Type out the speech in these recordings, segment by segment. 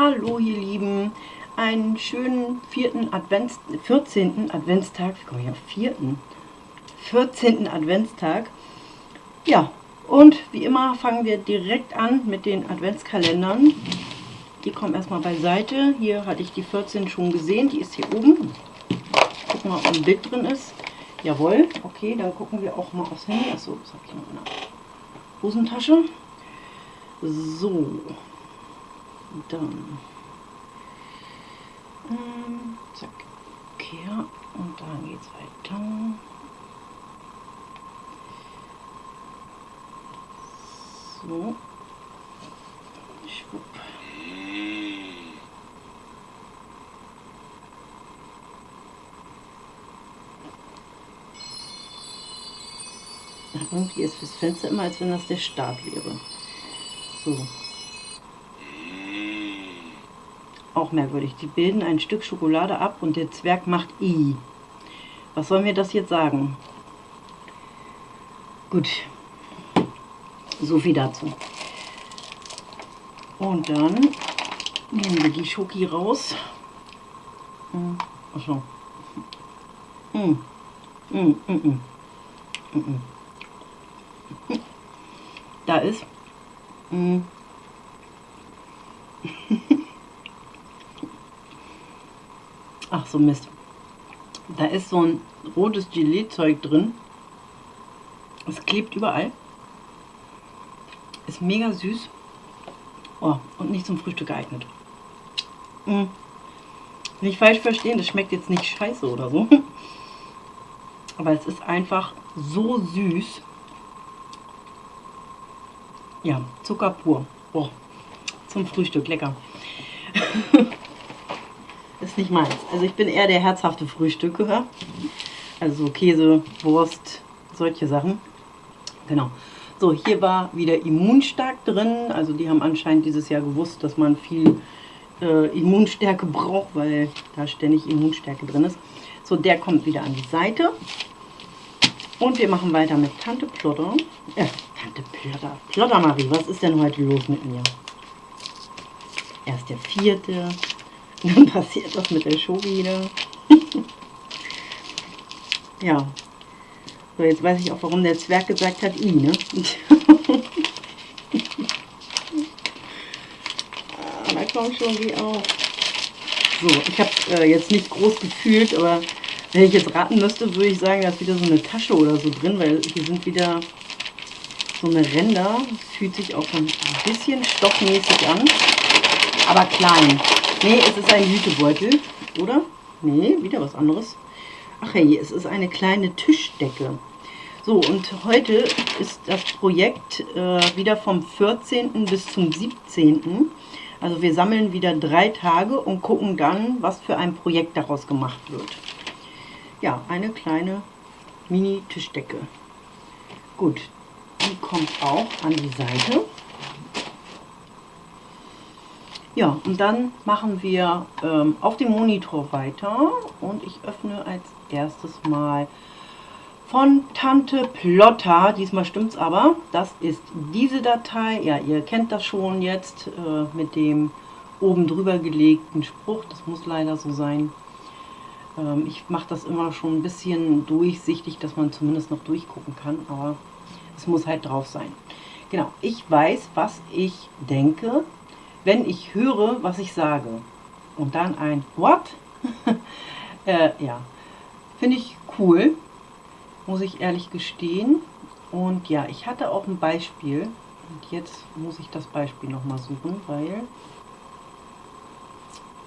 Hallo ihr Lieben, einen schönen vierten Advents, 14. Adventstag, wie komme ich auf vierten? 14. Adventstag. Ja, und wie immer fangen wir direkt an mit den Adventskalendern. Die kommen erstmal beiseite. Hier hatte ich die 14 schon gesehen, die ist hier oben. Gucken wir, ob ein Bild drin ist. Jawohl, okay, dann gucken wir auch mal aufs Handy. Achso, das habe ich noch in der Hosentasche. So, dann ähm, zack, okay, und dann geht's weiter. So, schwupp. Irgendwie ist fürs Fenster immer, als wenn das der Start wäre. So. Auch merkwürdig. Die bilden ein Stück Schokolade ab und der Zwerg macht I. Was soll mir das jetzt sagen? Gut. So viel dazu. Und dann nehmen wir die Schoki raus. Achso. Mm. Mm, mm, mm. Mm, mm. Da ist mm. Ach so Mist. Da ist so ein rotes Gelee-Zeug drin. Es klebt überall. Ist mega süß. Oh, und nicht zum Frühstück geeignet. Mm. Nicht falsch verstehen, das schmeckt jetzt nicht scheiße oder so. Aber es ist einfach so süß. Ja, Zucker pur. Oh, zum Frühstück, lecker. nicht meins. Also ich bin eher der herzhafte Frühstücker. Also Käse, Wurst, solche Sachen. Genau. So, hier war wieder Immunstark drin. Also die haben anscheinend dieses Jahr gewusst, dass man viel äh, Immunstärke braucht, weil da ständig Immunstärke drin ist. So, der kommt wieder an die Seite. Und wir machen weiter mit Tante Plotter. Äh, Tante Plotter. Plotter Marie, was ist denn heute los mit mir? Erst der vierte. Dann passiert das mit der Show wieder. ja. So, jetzt weiß ich auch, warum der Zwerg gesagt hat, I, ne? ah, da kommt schon die auf. So, ich habe äh, jetzt nicht groß gefühlt, aber wenn ich jetzt raten müsste, würde ich sagen, da ist wieder so eine Tasche oder so drin, weil hier sind wieder so eine Ränder. Das fühlt sich auch ein bisschen stoffmäßig an, aber klein. Nee, es ist ein Hütebeutel, oder? Nee, wieder was anderes. Ach hey, es ist eine kleine Tischdecke. So, und heute ist das Projekt äh, wieder vom 14. bis zum 17. Also wir sammeln wieder drei Tage und gucken dann, was für ein Projekt daraus gemacht wird. Ja, eine kleine Mini-Tischdecke. Gut, die kommt auch an die Seite. Ja, und dann machen wir ähm, auf dem Monitor weiter und ich öffne als erstes mal von Tante Plotter. Diesmal stimmt es aber. Das ist diese Datei. Ja, ihr kennt das schon jetzt äh, mit dem oben drüber gelegten Spruch. Das muss leider so sein. Ähm, ich mache das immer schon ein bisschen durchsichtig, dass man zumindest noch durchgucken kann, aber es muss halt drauf sein. Genau, ich weiß, was ich denke, wenn ich höre, was ich sage. Und dann ein What? äh, ja, finde ich cool, muss ich ehrlich gestehen. Und ja, ich hatte auch ein Beispiel. Und jetzt muss ich das Beispiel nochmal suchen, weil...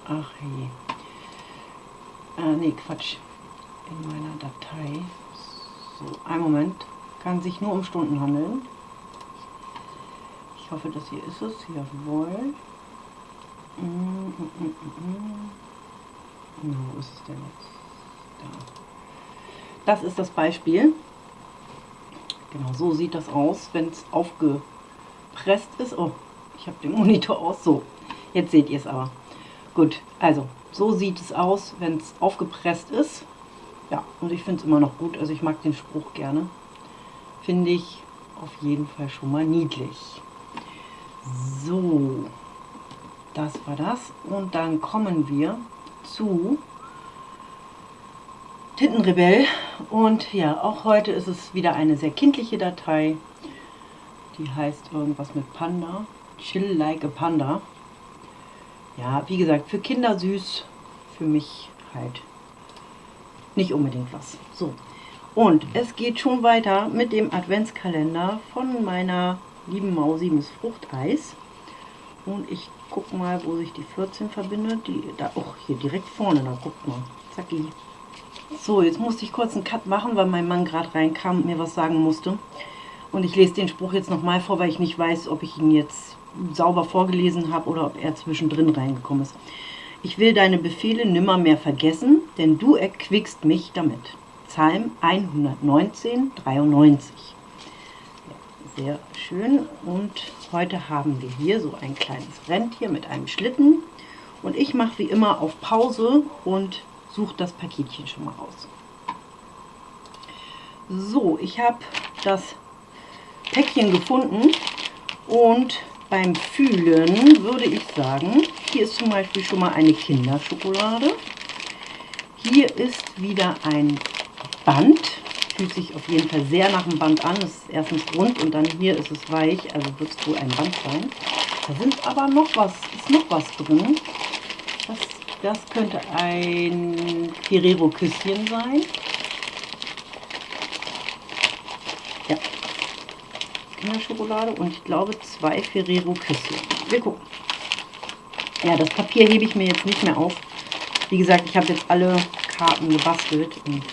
Ach je. Äh, nee, Quatsch. In meiner Datei. So, einen Moment. Kann sich nur um Stunden handeln. Hoffe, das hier ist es. Jawohl. Mm, mm, mm, mm. Wo ist es denn jetzt? Da. Das ist das Beispiel. Genau, so sieht das aus, wenn es aufgepresst ist. Oh, ich habe den Monitor aus. So, jetzt seht ihr es aber. Gut, also so sieht es aus, wenn es aufgepresst ist. Ja, und ich finde es immer noch gut. Also ich mag den Spruch gerne. Finde ich auf jeden Fall schon mal niedlich. So, das war das. Und dann kommen wir zu Tintenrebell. Und ja, auch heute ist es wieder eine sehr kindliche Datei. Die heißt irgendwas mit Panda. Chill like a Panda. Ja, wie gesagt, für Kinder süß, für mich halt nicht unbedingt was. So, und es geht schon weiter mit dem Adventskalender von meiner lieben Mausi Miss Fruchteis. Und ich gucke mal, wo sich die 14 verbindet. Die, da, oh, hier direkt vorne, da guckt mal. Zacki. So, jetzt musste ich kurz einen Cut machen, weil mein Mann gerade reinkam und mir was sagen musste. Und ich lese den Spruch jetzt nochmal vor, weil ich nicht weiß, ob ich ihn jetzt sauber vorgelesen habe oder ob er zwischendrin reingekommen ist. Ich will deine Befehle nimmer mehr vergessen, denn du erquickst mich damit. Psalm 119, 93. Sehr schön. Und heute haben wir hier so ein kleines Rentier mit einem Schlitten. Und ich mache wie immer auf Pause und suche das Paketchen schon mal raus. So, ich habe das Päckchen gefunden und beim Fühlen würde ich sagen, hier ist zum Beispiel schon mal eine Kinderschokolade. Hier ist wieder ein Band. Fühlt sich auf jeden Fall sehr nach einem Band an. Es ist erstens rund und dann hier ist es weich, also wird es wohl ein Band sein. Da sind aber noch was, ist noch was drin. Das, das könnte ein Ferrero-Küsschen sein. Ja, Kinderschokolade und ich glaube zwei Ferrero-Küsschen. Wir gucken. Ja, das Papier hebe ich mir jetzt nicht mehr auf. Wie gesagt, ich habe jetzt alle Karten gebastelt und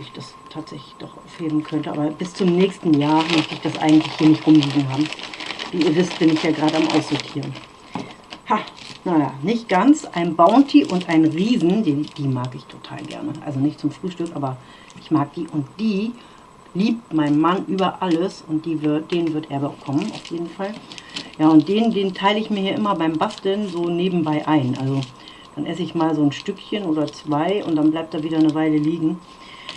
ich das tatsächlich doch aufheben könnte. Aber bis zum nächsten Jahr möchte ich das eigentlich hier nicht rumliegen haben. Wie ihr wisst, bin ich ja gerade am Aussortieren. Ha, naja, nicht ganz. Ein Bounty und ein Riesen, die, die mag ich total gerne. Also nicht zum Frühstück, aber ich mag die. Und die liebt mein Mann über alles und die wird, den wird er bekommen, auf jeden Fall. Ja, und den, den teile ich mir hier immer beim Basteln so nebenbei ein. Also dann esse ich mal so ein Stückchen oder zwei und dann bleibt er wieder eine Weile liegen.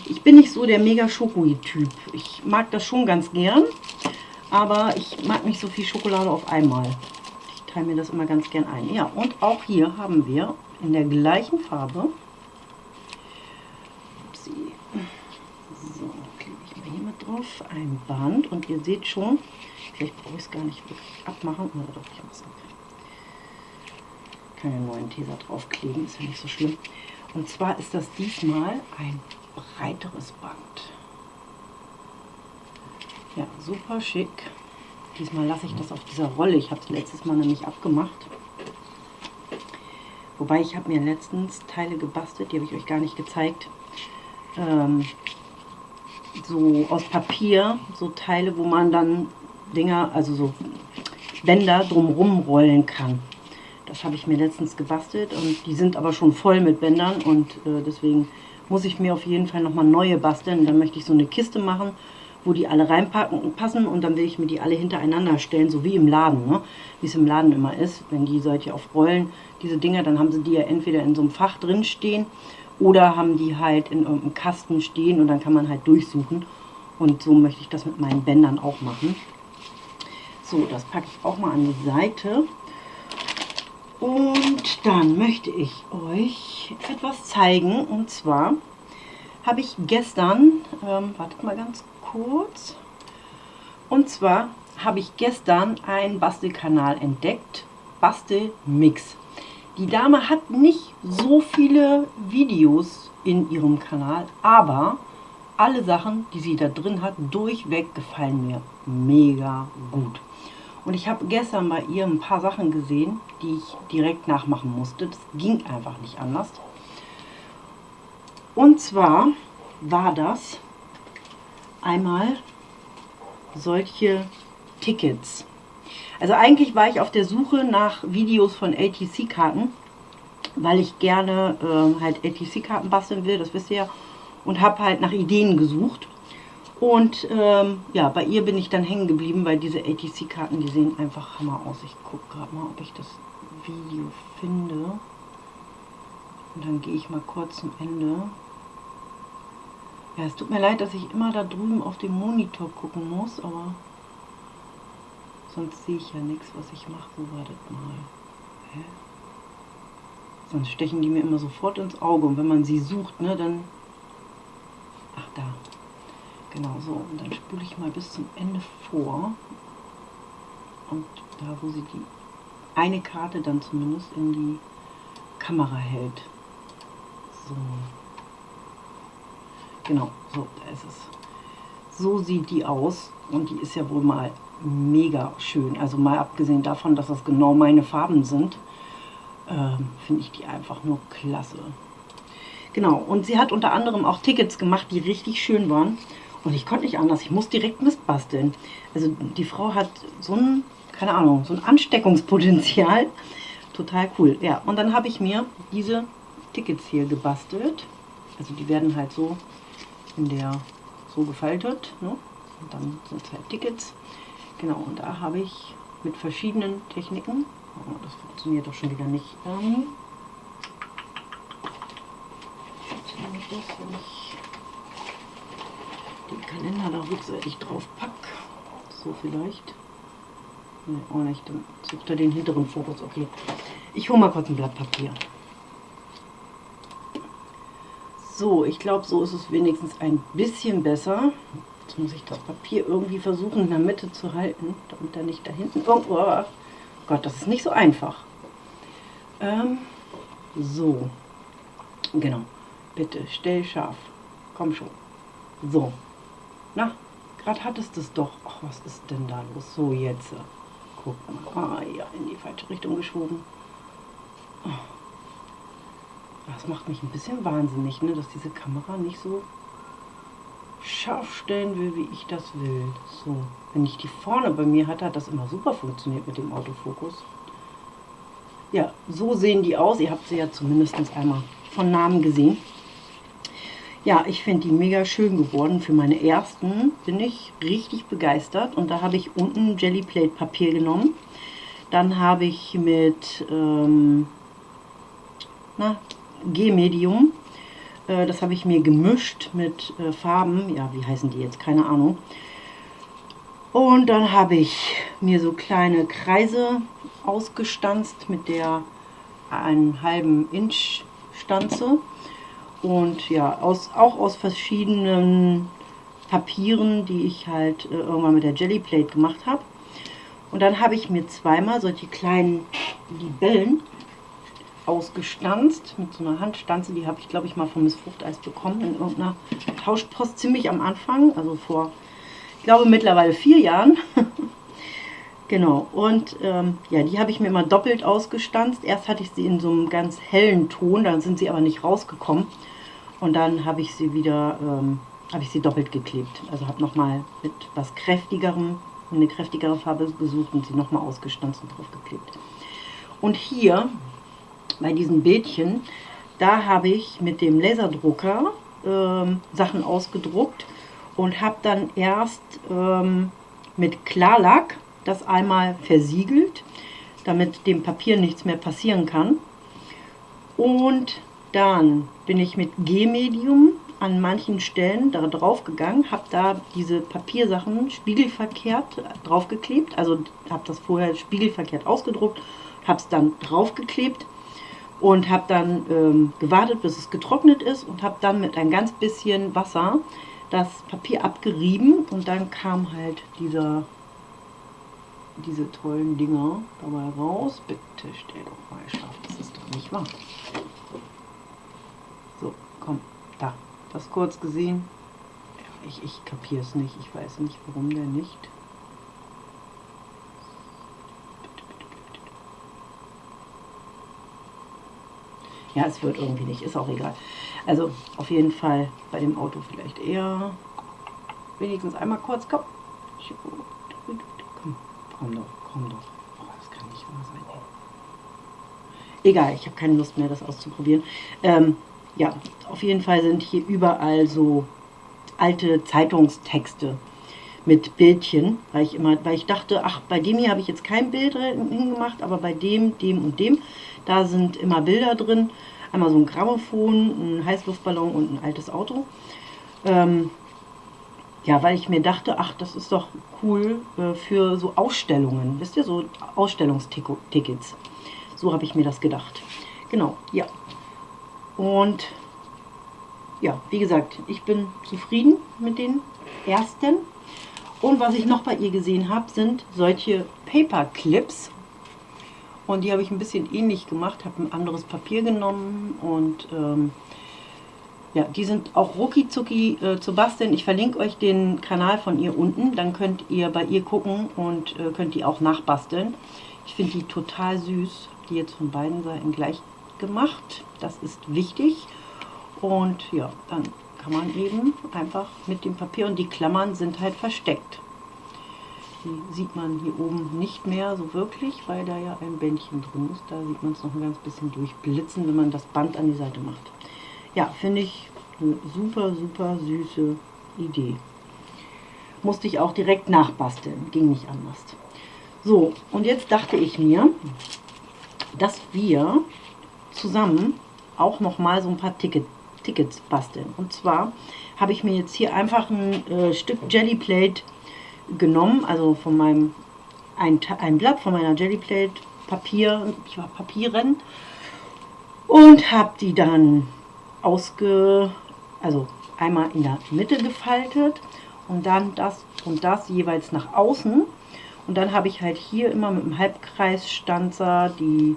Ich bin nicht so der mega Schokoi-Typ. Ich mag das schon ganz gern, aber ich mag nicht so viel Schokolade auf einmal. Ich teile mir das immer ganz gern ein. Ja, und auch hier haben wir in der gleichen Farbe, upsie, so, klebe ich mal hier mit drauf, ein Band und ihr seht schon, vielleicht brauche ich es gar nicht wirklich abmachen, oder doch, ich muss keine neuen Teser draufkleben, ist ja nicht so schlimm. Und zwar ist das diesmal ein breiteres Band. Ja, super schick. Diesmal lasse ich das auf dieser Rolle. Ich habe es letztes Mal nämlich abgemacht. Wobei ich habe mir letztens Teile gebastelt, die habe ich euch gar nicht gezeigt. Ähm, so aus Papier, so Teile, wo man dann Dinger, also so Bänder drumrum rollen kann. Das habe ich mir letztens gebastelt und die sind aber schon voll mit Bändern und äh, deswegen muss ich mir auf jeden Fall nochmal neue basteln. Dann möchte ich so eine Kiste machen, wo die alle reinpacken und passen und dann will ich mir die alle hintereinander stellen, so wie im Laden, ne? wie es im Laden immer ist. Wenn die solche auf Rollen, diese Dinger, dann haben sie die ja entweder in so einem Fach drin stehen oder haben die halt in irgendeinem Kasten stehen und dann kann man halt durchsuchen. Und so möchte ich das mit meinen Bändern auch machen. So, das packe ich auch mal an die Seite. Und dann möchte ich euch etwas zeigen. Und zwar habe ich gestern, ähm, wartet mal ganz kurz. Und zwar habe ich gestern einen Bastelkanal entdeckt. Bastelmix. Die Dame hat nicht so viele Videos in ihrem Kanal, aber alle Sachen, die sie da drin hat, durchweg gefallen mir mega gut. Und ich habe gestern bei ihr ein paar Sachen gesehen, die ich direkt nachmachen musste. Das ging einfach nicht anders. Und zwar war das einmal solche Tickets. Also eigentlich war ich auf der Suche nach Videos von ATC-Karten, weil ich gerne äh, halt ATC-Karten basteln will, das wisst ihr ja, und habe halt nach Ideen gesucht. Und ähm, ja, bei ihr bin ich dann hängen geblieben, weil diese ATC-Karten, die sehen einfach hammer aus. Ich gucke gerade mal, ob ich das Video finde. Und dann gehe ich mal kurz zum Ende. Ja, es tut mir leid, dass ich immer da drüben auf dem Monitor gucken muss, aber Sonst sehe ich ja nichts, was ich mache. So wartet mal. Hä? Sonst stechen die mir immer sofort ins Auge. Und wenn man sie sucht, ne, dann... Ach, da. Genau so. Und dann spule ich mal bis zum Ende vor. Und da, wo sie die eine Karte dann zumindest in die Kamera hält. So. Genau, so, da ist es. So sieht die aus und die ist ja wohl mal mega schön. Also mal abgesehen davon, dass das genau meine Farben sind, ähm, finde ich die einfach nur klasse. Genau, und sie hat unter anderem auch Tickets gemacht, die richtig schön waren. Und ich konnte nicht anders, ich muss direkt missbasteln. Also die Frau hat so ein, keine Ahnung, so ein Ansteckungspotenzial. Total cool. Ja, und dann habe ich mir diese Tickets hier gebastelt. Also die werden halt so in der so gefaltet. Ne? Und dann sind es halt Tickets. Genau, und da habe ich mit verschiedenen Techniken, oh, das funktioniert doch schon wieder nicht, ähm, funktioniert das, wenn ich den Kalender da rückseitig drauf packe. So vielleicht. Ne, auch nicht, dann sucht er den hinteren Fokus. Okay, ich hole mal kurz ein Blatt Papier. So, ich glaube, so ist es wenigstens ein bisschen besser. Jetzt muss ich das Papier irgendwie versuchen in der Mitte zu halten, damit er nicht da hinten irgendwo... Oh Gott, das ist nicht so einfach. Ähm, so, genau. Bitte, stell scharf. Komm schon. So. Na, gerade hattest du es doch. Ach, was ist denn da los? So, jetzt. Guck mal. Ah, ja, in die falsche Richtung geschoben. Oh. Das macht mich ein bisschen wahnsinnig, ne, dass diese Kamera nicht so scharf stellen will, wie ich das will. So, wenn ich die vorne bei mir hatte, hat das immer super funktioniert mit dem Autofokus. Ja, so sehen die aus. Ihr habt sie ja zumindest einmal von Namen gesehen. Ja, ich finde die mega schön geworden. Für meine ersten bin ich richtig begeistert. Und da habe ich unten Jellyplate Papier genommen. Dann habe ich mit ähm, G-Medium. Äh, das habe ich mir gemischt mit äh, Farben. Ja, wie heißen die jetzt? Keine Ahnung. Und dann habe ich mir so kleine Kreise ausgestanzt mit der einen halben Inch Stanze. Und ja, aus, auch aus verschiedenen Papieren, die ich halt äh, irgendwann mit der Jellyplate gemacht habe. Und dann habe ich mir zweimal solche kleinen Libellen ausgestanzt mit so einer Handstanze. Die habe ich, glaube ich, mal von Miss Fruchteis bekommen in irgendeiner Tauschpost ziemlich am Anfang, also vor, ich glaube, mittlerweile vier Jahren. genau, und ähm, ja, die habe ich mir immer doppelt ausgestanzt. Erst hatte ich sie in so einem ganz hellen Ton, dann sind sie aber nicht rausgekommen. Und dann habe ich sie wieder, ähm, habe ich sie doppelt geklebt. Also habe nochmal mit was kräftigerem, eine kräftigere Farbe gesucht und sie nochmal ausgestanzt und drauf geklebt. Und hier bei diesen Bildchen, da habe ich mit dem Laserdrucker ähm, Sachen ausgedruckt und habe dann erst ähm, mit Klarlack das einmal versiegelt, damit dem Papier nichts mehr passieren kann. Und dann bin ich mit G-Medium an manchen Stellen da drauf gegangen, habe da diese Papiersachen spiegelverkehrt draufgeklebt, also habe das vorher spiegelverkehrt ausgedruckt, habe es dann draufgeklebt und habe dann ähm, gewartet, bis es getrocknet ist und habe dann mit ein ganz bisschen Wasser das Papier abgerieben und dann kam halt dieser, diese tollen Dinger dabei raus. Bitte stell doch mal scharf, das ist doch nicht wahr. Komm, da, das kurz gesehen. Ich, ich kapiere es nicht, ich weiß nicht, warum der nicht. Ja, es wird irgendwie nicht, ist auch egal. Also auf jeden Fall bei dem Auto vielleicht eher wenigstens einmal kurz, komm. Komm, komm doch, komm doch. Oh, das kann nicht wahr sein. Egal, ich habe keine Lust mehr, das auszuprobieren. Ähm, ja, auf jeden Fall sind hier überall so alte Zeitungstexte mit Bildchen, weil ich immer, weil ich dachte, ach, bei dem hier habe ich jetzt kein Bild hingemacht, aber bei dem, dem und dem, da sind immer Bilder drin. Einmal so ein Grammophon, ein Heißluftballon und ein altes Auto. Ähm, ja, weil ich mir dachte, ach, das ist doch cool äh, für so Ausstellungen. Wisst ihr, so Ausstellungstickets. So habe ich mir das gedacht. Genau, ja. Und ja, wie gesagt, ich bin zufrieden mit den ersten. Und was ich noch bei ihr gesehen habe, sind solche Paperclips. Und die habe ich ein bisschen ähnlich gemacht, habe ein anderes Papier genommen und ähm, ja, die sind auch rucki zucki äh, zu basteln. Ich verlinke euch den Kanal von ihr unten, dann könnt ihr bei ihr gucken und äh, könnt die auch nachbasteln. Ich finde die total süß, die jetzt von beiden Seiten gleich gemacht. Das ist wichtig. Und ja, dann kann man eben einfach mit dem Papier und die Klammern sind halt versteckt. Die sieht man hier oben nicht mehr so wirklich, weil da ja ein Bändchen drin ist. Da sieht man es noch ein ganz bisschen durchblitzen, wenn man das Band an die Seite macht. Ja, finde ich eine super, super süße Idee. Musste ich auch direkt nachbasteln, ging nicht anders. So, und jetzt dachte ich mir, dass wir zusammen auch noch mal so ein paar Ticket, Tickets basteln. Und zwar habe ich mir jetzt hier einfach ein äh, Stück Jellyplate genommen, also von meinem ein, ein Blatt von meiner Jellyplate Papier, Papieren und habe die dann ausge, also einmal in der Mitte gefaltet und dann das und das jeweils nach außen. Und dann habe ich halt hier immer mit dem Halbkreisstanzer die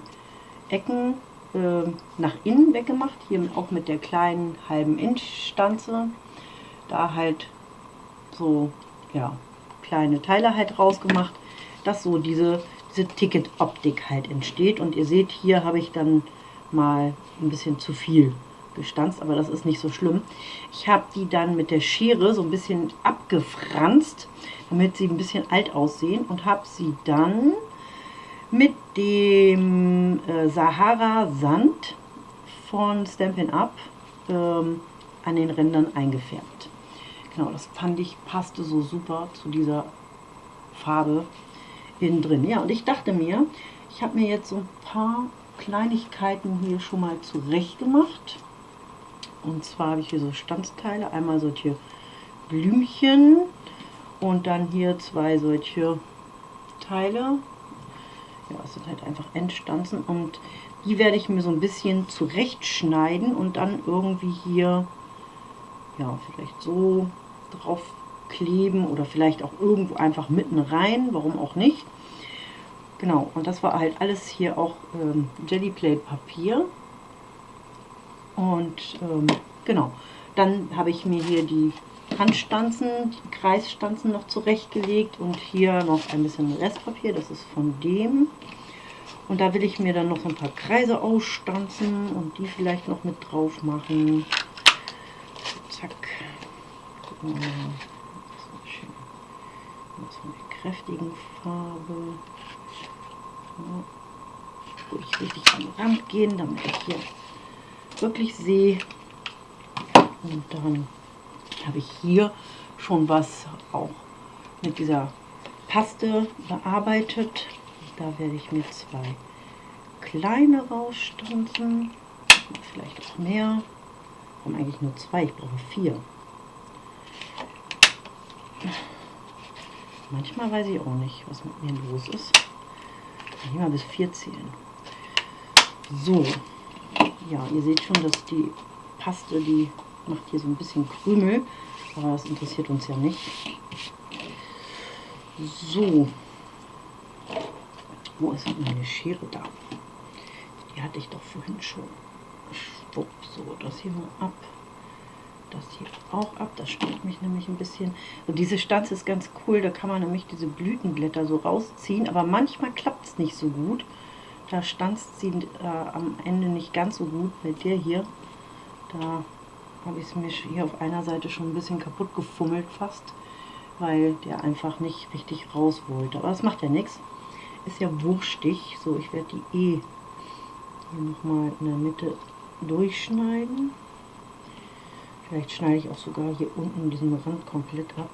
Ecken äh, nach innen weggemacht. Hier auch mit der kleinen halben Inch Stanze. Da halt so, ja, kleine Teile halt rausgemacht, dass so diese, diese Ticket-Optik halt entsteht. Und ihr seht, hier habe ich dann mal ein bisschen zu viel gestanzt, aber das ist nicht so schlimm. Ich habe die dann mit der Schere so ein bisschen abgefranst, damit sie ein bisschen alt aussehen und habe sie dann mit dem äh, Sahara Sand von Stampin' Up ähm, an den Rändern eingefärbt. Genau, das fand ich passte so super zu dieser Farbe innen drin. Ja, und ich dachte mir, ich habe mir jetzt so ein paar Kleinigkeiten hier schon mal zurecht gemacht. Und zwar habe ich hier so Stanzteile, einmal solche Blümchen und dann hier zwei solche Teile. Ja, es sind halt einfach Endstanzen und die werde ich mir so ein bisschen zurechtschneiden und dann irgendwie hier, ja, vielleicht so drauf kleben oder vielleicht auch irgendwo einfach mitten rein, warum auch nicht. Genau, und das war halt alles hier auch ähm, Jellyplate Papier. Und ähm, genau, dann habe ich mir hier die Handstanzen, die Kreisstanzen noch zurechtgelegt und hier noch ein bisschen Restpapier, das ist von dem. Und da will ich mir dann noch ein paar Kreise ausstanzen und die vielleicht noch mit drauf machen. Zack. Gucken. Das ist von der kräftigen Farbe. So. Ich richtig am Rand gehen, damit ich hier wirklich sehe. Und dann habe ich hier schon was auch mit dieser Paste bearbeitet. Da werde ich mir zwei kleine rausstanzen. Vielleicht auch mehr. Und eigentlich nur zwei, ich brauche vier. Manchmal weiß ich auch nicht, was mit mir los ist. Ich mal bis vier zählen. So, ja, ihr seht schon, dass die Paste, die macht hier so ein bisschen Krümel, aber das interessiert uns ja nicht. So, wo ist meine Schere da? Die hatte ich doch vorhin schon. Schwupp, so, das hier mal ab. Das hier auch ab, das stört mich nämlich ein bisschen. Und diese Stanze ist ganz cool, da kann man nämlich diese Blütenblätter so rausziehen, aber manchmal klappt es nicht so gut. Da stanzt sie äh, am Ende nicht ganz so gut. Bei der hier, da habe ich es mir hier auf einer Seite schon ein bisschen kaputt gefummelt fast, weil der einfach nicht richtig raus wollte. Aber das macht ja nichts. Ist ja wurschtig. So, ich werde die eh hier nochmal in der Mitte durchschneiden. Vielleicht schneide ich auch sogar hier unten diesen Rand komplett ab.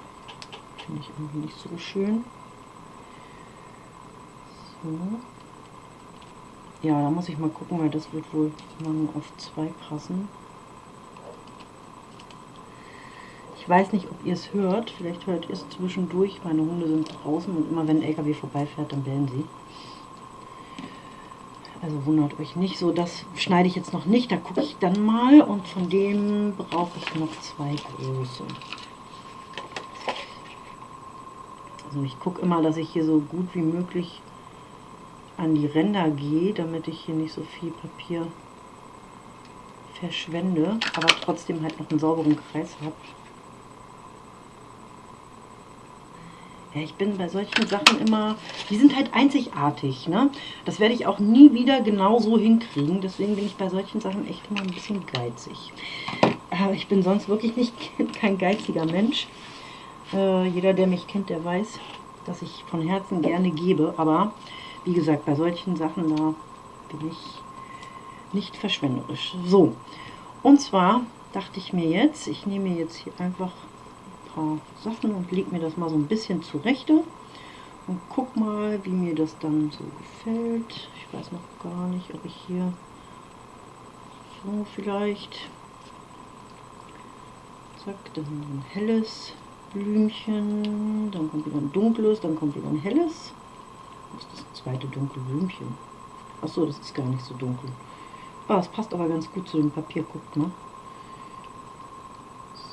Finde ich irgendwie nicht so schön. So. Ja, da muss ich mal gucken, weil das wird wohl nur auf zwei passen. Ich weiß nicht, ob ihr es hört. Vielleicht hört ihr es zwischendurch. Meine Hunde sind draußen und immer wenn ein LKW vorbeifährt, dann bellen sie. Also wundert euch nicht. So, das schneide ich jetzt noch nicht. Da gucke ich dann mal. Und von dem brauche ich noch zwei große. Also ich gucke immer, dass ich hier so gut wie möglich an die Ränder gehe, damit ich hier nicht so viel Papier verschwende, aber trotzdem halt noch einen sauberen Kreis habe. Ja, ich bin bei solchen Sachen immer, die sind halt einzigartig, ne? Das werde ich auch nie wieder genau so hinkriegen, deswegen bin ich bei solchen Sachen echt immer ein bisschen geizig. Äh, ich bin sonst wirklich nicht kein geiziger Mensch. Äh, jeder, der mich kennt, der weiß, dass ich von Herzen gerne gebe, aber wie gesagt, bei solchen Sachen, da bin ich nicht verschwenderisch. So, und zwar dachte ich mir jetzt, ich nehme jetzt hier einfach paar Sachen und lege mir das mal so ein bisschen zurechte und guck mal, wie mir das dann so gefällt. Ich weiß noch gar nicht, ob ich hier so vielleicht zack, dann ein helles Blümchen, dann kommt wieder ein dunkles, dann kommt wieder ein helles. Was ist das zweite dunkle Blümchen? Achso, das ist gar nicht so dunkel. Ah, es passt aber ganz gut zu dem Papier, guckt, ne?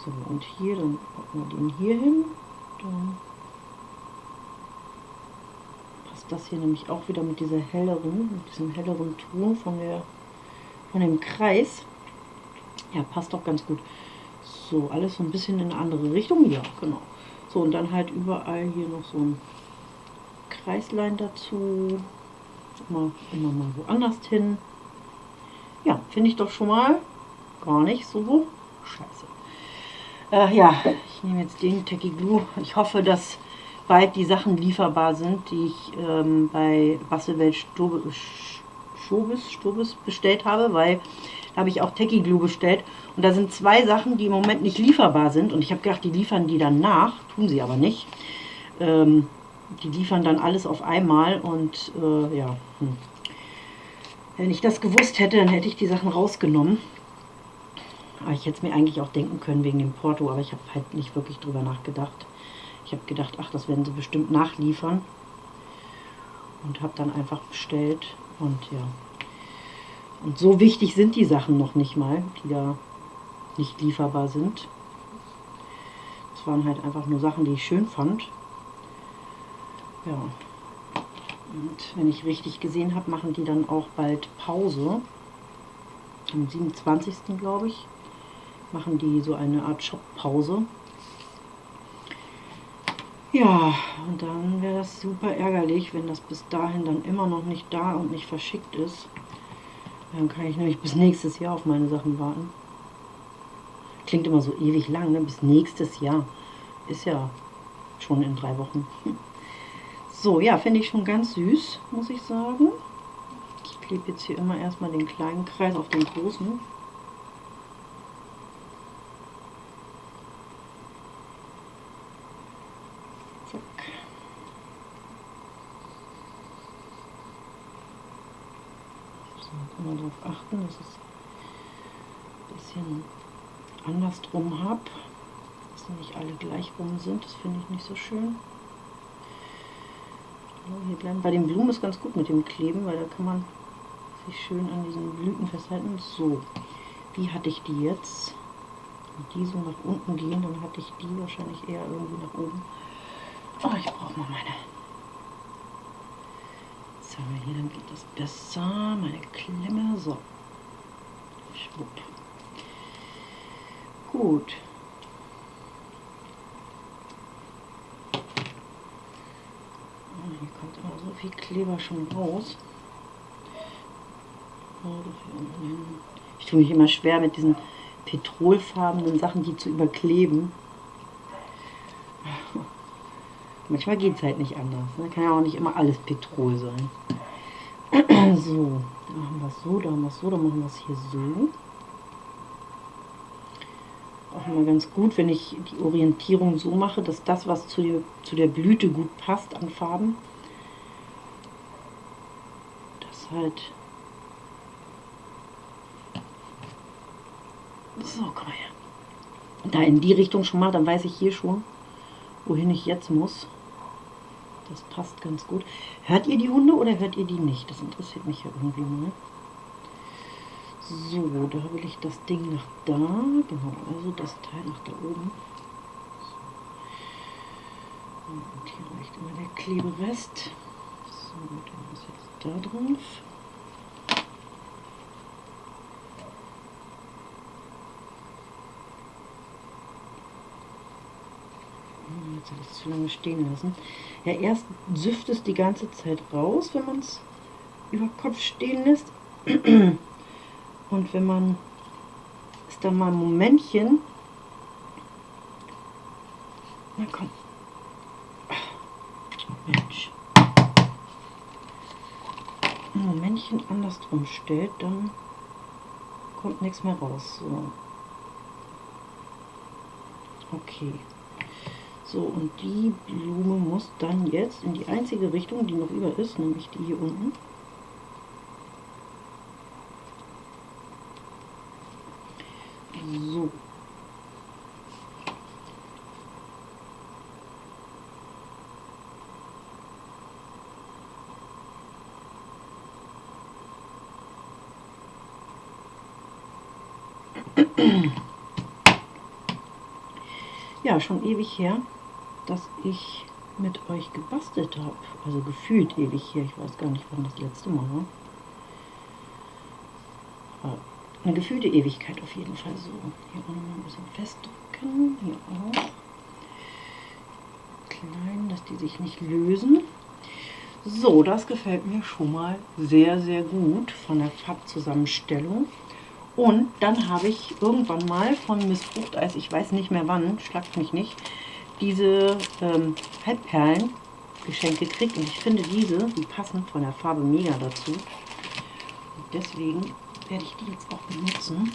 So, und hier, dann packen wir den hier hin. Dann passt das hier nämlich auch wieder mit dieser helleren, mit diesem helleren Ton von der von dem Kreis. Ja, passt doch ganz gut. So, alles so ein bisschen in eine andere Richtung. Ja, genau. So, und dann halt überall hier noch so ein Kreislein dazu. Immer, immer mal woanders hin. Ja, finde ich doch schon mal gar nicht so scheiße. Äh, ja, ich nehme jetzt den Techie Glue. Ich hoffe, dass bald die Sachen lieferbar sind, die ich ähm, bei Bastelwelt Stobis bestellt habe, weil da habe ich auch Techie Glue bestellt. Und da sind zwei Sachen, die im Moment nicht lieferbar sind. Und ich habe gedacht, die liefern die dann nach. Tun sie aber nicht. Ähm, die liefern dann alles auf einmal. Und äh, ja, hm. wenn ich das gewusst hätte, dann hätte ich die Sachen rausgenommen. Aber ich hätte es mir eigentlich auch denken können wegen dem Porto, aber ich habe halt nicht wirklich drüber nachgedacht. Ich habe gedacht, ach, das werden sie bestimmt nachliefern. Und habe dann einfach bestellt. Und ja. Und so wichtig sind die Sachen noch nicht mal, die da nicht lieferbar sind. Das waren halt einfach nur Sachen, die ich schön fand. Ja. Und wenn ich richtig gesehen habe, machen die dann auch bald Pause. Am 27. glaube ich machen die so eine Art Shop-Pause. Ja, und dann wäre das super ärgerlich, wenn das bis dahin dann immer noch nicht da und nicht verschickt ist. Dann kann ich nämlich bis nächstes Jahr auf meine Sachen warten. Klingt immer so ewig lang, ne? bis nächstes Jahr. Ist ja schon in drei Wochen. So, ja, finde ich schon ganz süß, muss ich sagen. Ich klebe jetzt hier immer erstmal den kleinen Kreis auf den großen. immer achten, dass es ein bisschen andersrum habe, dass nicht alle gleich rum sind, das finde ich nicht so schön. Hier bleiben. Bei den Blumen ist ganz gut mit dem Kleben, weil da kann man sich schön an diesen Blüten festhalten. So, wie hatte ich die jetzt? Wenn die so nach unten gehen, dann hatte ich die wahrscheinlich eher irgendwie nach oben. Oh, ich brauche mal meine Jetzt haben wir hier, dann geht das besser. Meine Klemme. So. Schwupp. Gut. Hier kommt aber so viel Kleber schon raus. Ich tue mich immer schwer mit diesen petrolfarbenen Sachen, die zu überkleben. Manchmal geht es halt nicht anders. Ne? Kann ja auch nicht immer alles Petrol sein. So, da machen wir es so, da haben wir es so, dann machen wir es hier so. Auch immer ganz gut, wenn ich die Orientierung so mache, dass das, was zu, zu der Blüte gut passt an Farben, das halt... So, komm mal her. da in die Richtung schon mal, dann weiß ich hier schon, wohin ich jetzt muss. Das passt ganz gut. Hört ihr die Hunde oder hört ihr die nicht? Das interessiert mich ja irgendwie mal. So, da will ich das Ding nach da. Genau, also das Teil nach da oben. Und hier reicht immer der Kleberest. So, der muss jetzt da drauf. Jetzt habe ich es zu lange stehen lassen. Ja, erst süfft es die ganze Zeit raus, wenn man es über Kopf stehen lässt. Und wenn man es dann mal ein Momentchen. Na komm. Mensch. Ein Momentchen andersrum stellt, dann kommt nichts mehr raus. So. Okay. So, und die Blume muss dann jetzt in die einzige Richtung, die noch über ist, nämlich die hier unten. So. Ja, schon ewig her dass ich mit euch gebastelt habe. Also gefühlt ewig hier. Ich weiß gar nicht, wann das letzte Mal war. Eine gefühlte Ewigkeit auf jeden Fall so. Hier auch noch ein bisschen festdrücken. Hier auch. Klein, dass die sich nicht lösen. So, das gefällt mir schon mal sehr, sehr gut von der Farbzusammenstellung. Und dann habe ich irgendwann mal von Miss Fruchteis, ich weiß nicht mehr wann, schlagt mich nicht, diese ähm, Halbperlen geschenkt gekriegt und ich finde diese, die passen von der Farbe mega dazu. Und deswegen werde ich die jetzt auch benutzen.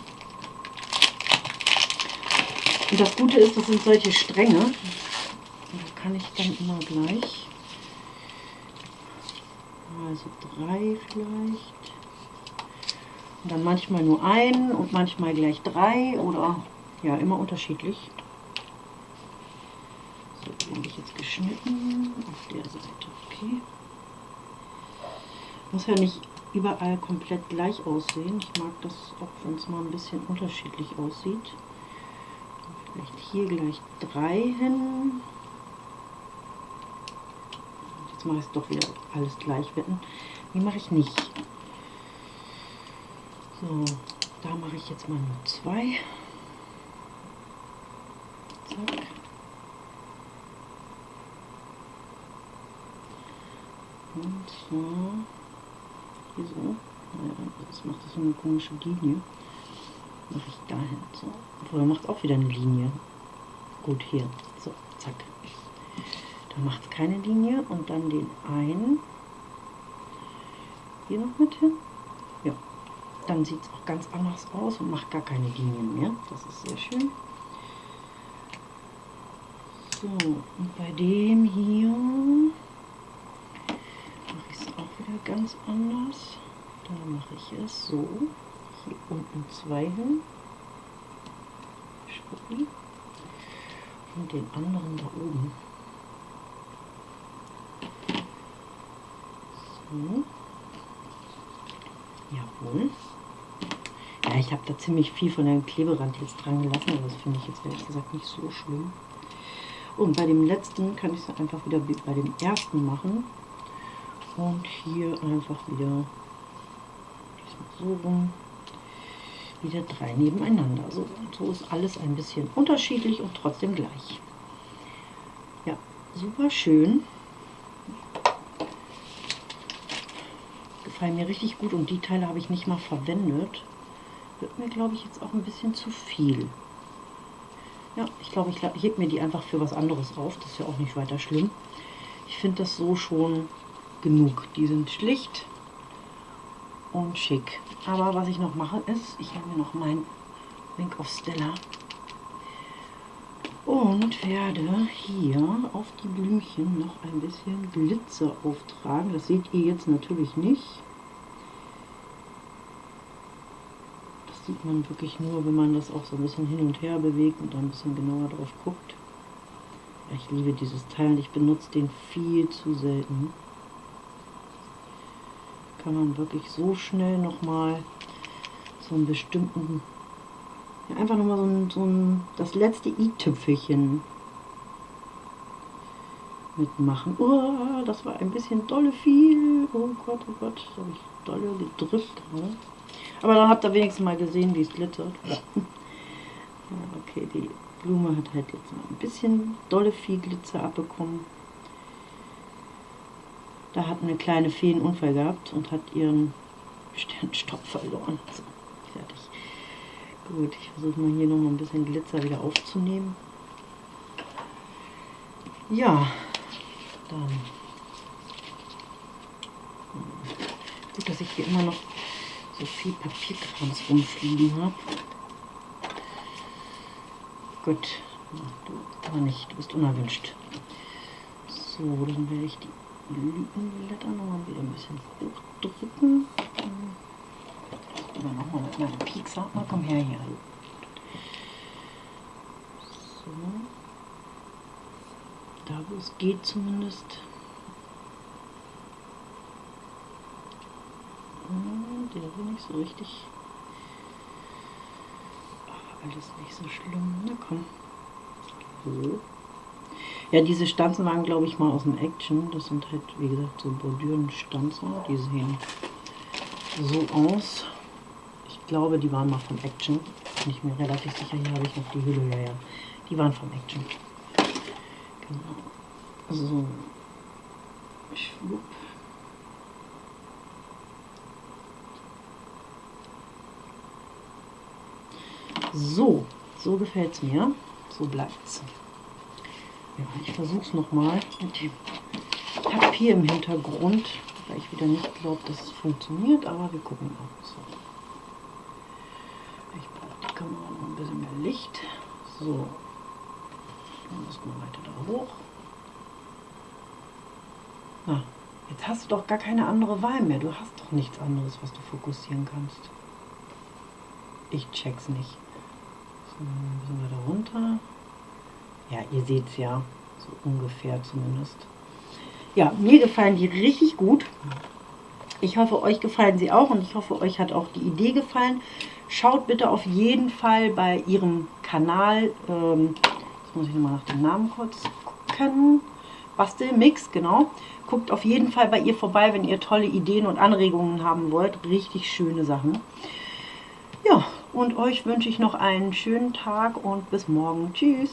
Und das Gute ist, das sind solche Stränge. Und da kann ich dann immer gleich, also drei vielleicht. Und dann manchmal nur einen und manchmal gleich drei oder ja, immer unterschiedlich habe ich jetzt geschnitten auf der Seite. Okay. Muss ja nicht überall komplett gleich aussehen. Ich mag das auch, wenn es mal ein bisschen unterschiedlich aussieht. Vielleicht hier gleich drei hin. Jetzt mache ich es doch wieder alles gleich wetten. Die mache ich nicht. So, da mache ich jetzt mal nur zwei. Zack. Und zwar hier so. Das macht das so eine komische Linie. Mache ich dahin. So. Vorher macht auch wieder eine Linie. Gut, hier. So, zack. Dann macht es keine Linie und dann den einen hier noch mit hin. Ja. Dann sieht es auch ganz anders aus und macht gar keine Linien mehr. Das ist sehr schön. So, und bei dem hier ganz anders. Da mache ich es so. Hier unten zwei hin. Schwuppi. Und den anderen da oben. So. Jawohl. Ja, ich habe da ziemlich viel von dem Kleberand jetzt dran gelassen, aber das finde ich jetzt ehrlich gesagt nicht so schlimm. Und bei dem letzten kann ich es einfach wieder bei dem ersten machen. Und hier einfach wieder so rum, wieder drei nebeneinander. So, so ist alles ein bisschen unterschiedlich und trotzdem gleich. Ja, super schön. Gefallen mir richtig gut und die Teile habe ich nicht mal verwendet. Wird mir, glaube ich, jetzt auch ein bisschen zu viel. Ja, ich glaube, ich hebe mir die einfach für was anderes auf. Das ist ja auch nicht weiter schlimm. Ich finde das so schon genug. Die sind schlicht und schick. Aber was ich noch mache ist, ich habe mir noch mein Wink of Stella und werde hier auf die Blümchen noch ein bisschen Glitzer auftragen. Das seht ihr jetzt natürlich nicht. Das sieht man wirklich nur, wenn man das auch so ein bisschen hin und her bewegt und ein bisschen genauer drauf guckt. Ich liebe dieses Teil und ich benutze den viel zu selten. Kann man wirklich so schnell nochmal so einen bestimmten, ja, einfach nochmal so ein, so ein, das letzte i-Tüpfelchen mitmachen. Oh, das war ein bisschen dolle viel. Oh Gott, oh Gott, da habe ich dolle gedrückt gerade. Aber dann habt ihr wenigstens mal gesehen, wie es glitzert. ja, okay, die Blume hat halt jetzt mal ein bisschen dolle viel Glitzer abbekommen. Da hat eine kleine Fee einen Unfall gehabt und hat ihren Sternstopp verloren. So, fertig. Gut, ich versuche mal hier noch mal ein bisschen Glitzer wieder aufzunehmen. Ja, dann. Gut, dass ich hier immer noch so viel Papierkrams rumfliegen habe. Gut, du aber nicht, du bist unerwünscht. So, dann werde ich die Blütenblätter noch mal wieder ein bisschen hochdrücken. Oder nochmal mit meinem Piekser. Mal komm her hier. So. Da wo es geht zumindest. Hm, der will nicht so richtig. Aber alles nicht so schlimm. Na komm. So. Ja, diese Stanzen waren, glaube ich, mal aus dem Action. Das sind halt, wie gesagt, so Bordüren-Stanzen. Die sehen so aus. Ich glaube, die waren mal vom Action. Bin ich mir relativ sicher. Hier habe ich noch die Hülle. Ja, ja. Die waren vom Action. Genau. So. Schwupp. So, so gefällt es mir. So bleibt es. Ich versuche es nochmal mit dem Papier im Hintergrund, weil ich wieder nicht glaube, dass es funktioniert, aber wir gucken mal. So. Ich brauche die Kamera noch ein bisschen mehr Licht. So, dann müssen wir weiter da hoch. Na, jetzt hast du doch gar keine andere Wahl mehr. Du hast doch nichts anderes, was du fokussieren kannst. Ich check's nicht. So, ein bisschen weiter runter. Ja, ihr seht es ja, so ungefähr zumindest. Ja, mir gefallen die richtig gut. Ich hoffe, euch gefallen sie auch und ich hoffe, euch hat auch die Idee gefallen. Schaut bitte auf jeden Fall bei ihrem Kanal, ähm, jetzt muss ich nochmal nach dem Namen kurz gucken, Bastelmix, genau. Guckt auf jeden Fall bei ihr vorbei, wenn ihr tolle Ideen und Anregungen haben wollt. Richtig schöne Sachen. Ja, und euch wünsche ich noch einen schönen Tag und bis morgen. Tschüss.